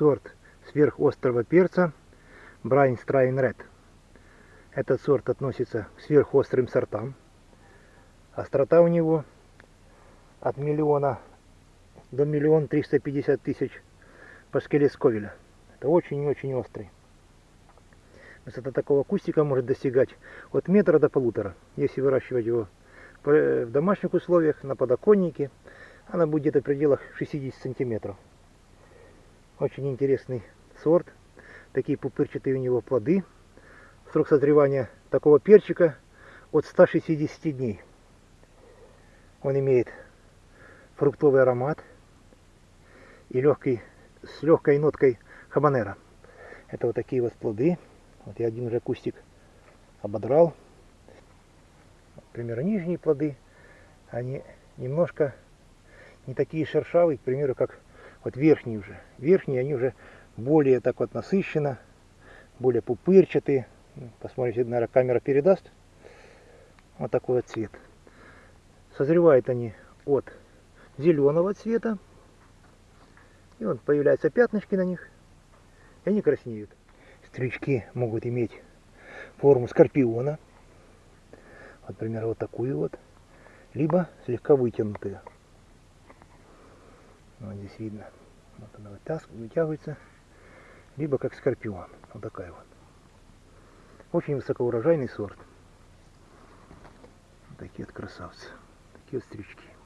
сорт сверхострого перца Брайн Страйн Ред. Этот сорт относится к сверхострым сортам. Острота у него от миллиона до миллиона триста пятьдесят тысяч паскалей Сковеля. Это очень-очень острый. Высота такого кустика может достигать от метра до полутора. Если выращивать его в домашних условиях, на подоконнике, она будет где-то в пределах 60 сантиметров. Очень интересный сорт. Такие пупырчатые у него плоды. Срок созревания такого перчика от 160 дней. Он имеет фруктовый аромат и легкий, с легкой ноткой хабанера. Это вот такие вот плоды. Вот я один уже кустик ободрал. Например, нижние плоды, они немножко не такие шершавые, к примеру, как вот верхние уже. Верхние, они уже более так вот насыщенно, более пупырчатые. Ну, посмотрите, наверное, камера передаст. Вот такой вот цвет. Созревают они от зеленого цвета. И вот появляются пятнышки на них. И они краснеют. Стрючки могут иметь форму скорпиона. Например, вот такую вот. Либо слегка вытянутую. Вот здесь видно. Вот она вытягивается. Либо как скорпион. Вот такая вот. Очень высокоурожайный сорт. Вот такие вот красавцы. Такие вот стрючки.